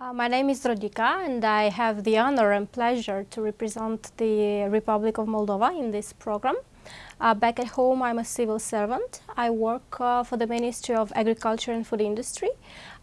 Uh, my name is Rodica and I have the honor and pleasure to represent the Republic of Moldova in this program. Uh, back at home I'm a civil servant. I work uh, for the Ministry of Agriculture and Food Industry.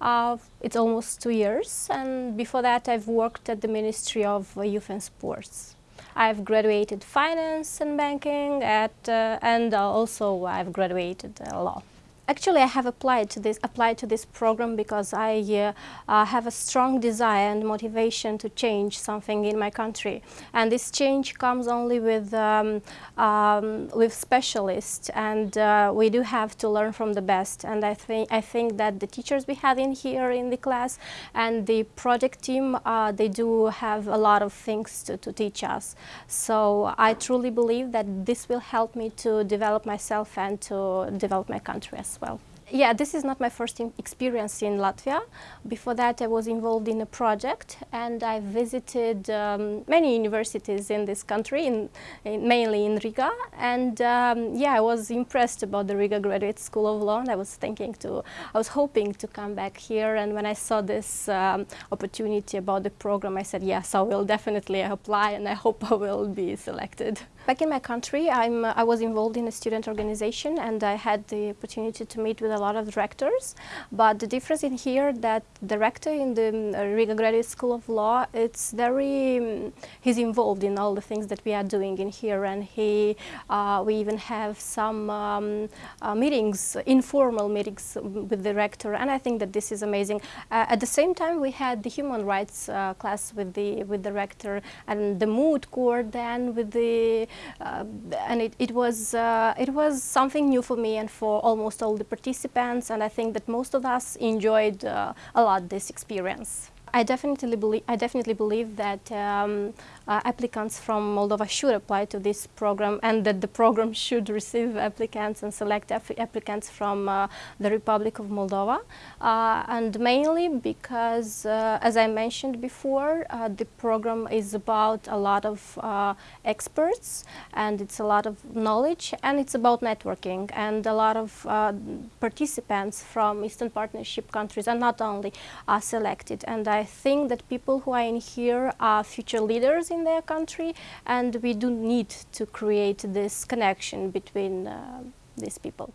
Uh, it's almost two years and before that I've worked at the Ministry of Youth and Sports. I've graduated finance and banking at, uh, and also I've graduated law. Actually, I have applied to this applied to this program because I uh, uh, have a strong desire and motivation to change something in my country, and this change comes only with um, um, with specialists, and uh, we do have to learn from the best. And I think I think that the teachers we have in here in the class and the project team uh, they do have a lot of things to, to teach us. So I truly believe that this will help me to develop myself and to develop my country as well. Yeah, this is not my first experience in Latvia. Before that, I was involved in a project and I visited um, many universities in this country, in, in, mainly in Riga. And um, yeah, I was impressed about the Riga Graduate School of Law and I was thinking to, I was hoping to come back here. And when I saw this um, opportunity about the program, I said, yes, I will definitely apply and I hope I will be selected. Back in my country, I'm, I was involved in a student organization and I had the opportunity to meet with a lot of directors. But the difference in here that the director in the um, Riga Graduate School of Law, it's very, um, he's involved in all the things that we are doing in here and he, uh, we even have some um, uh, meetings, informal meetings with the rector and I think that this is amazing. Uh, at the same time, we had the human rights uh, class with the, with the rector and the moot court then with the uh, and it, it was uh, it was something new for me and for almost all the participants and I think that most of us enjoyed uh, a lot this experience. I definitely believe I definitely believe that um, uh, applicants from Moldova should apply to this program and that the program should receive applicants and select applicants from uh, the Republic of Moldova. Uh, and mainly because uh, as I mentioned before uh, the program is about a lot of uh, experts and it's a lot of knowledge and it's about networking and a lot of participants from Eastern Partnership countries and not only are selected. And I think that people who are in here are future leaders in their country and we do need to create this connection between uh, these people.